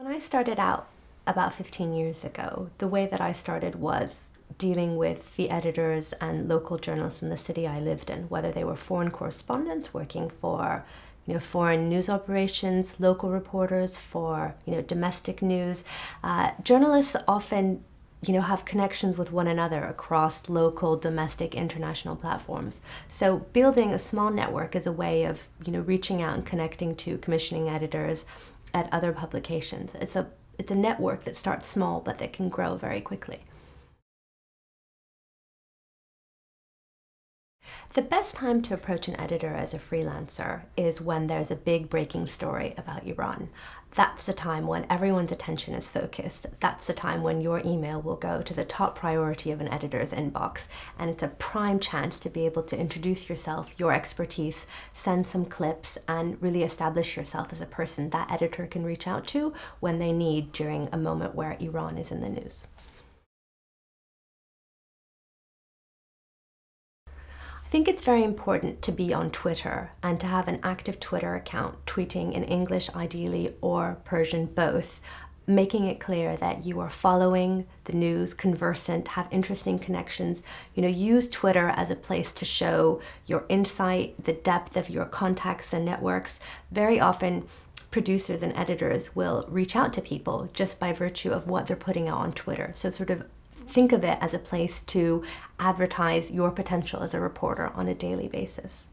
I started out about 15 years ago, the way that I started was dealing with the editors and local journalists in the city I lived in, whether they were foreign correspondents working for you know, foreign news operations, local reporters for you know, domestic news. Uh, journalists often you know, have connections with one another across local, domestic, international platforms. So building a small network is a way of, you know, reaching out and connecting to commissioning editors at other publications. It's a, it's a network that starts small but that can grow very quickly. The best time to approach an editor as a freelancer is when there's a big breaking story about Iran. That's the time when everyone's attention is focused. That's the time when your email will go to the top priority of an editor's inbox. And it's a prime chance to be able to introduce yourself, your expertise, send some clips, and really establish yourself as a person that editor can reach out to when they need during a moment where Iran is in the news. I think it's very important to be on Twitter and to have an active Twitter account, tweeting in English ideally or Persian both, making it clear that you are following the news, conversant, have interesting connections. You know, use Twitter as a place to show your insight, the depth of your contacts and networks. Very often, producers and editors will reach out to people just by virtue of what they're putting out on Twitter. So sort of think of it as a place to advertise your potential as a reporter on a daily basis.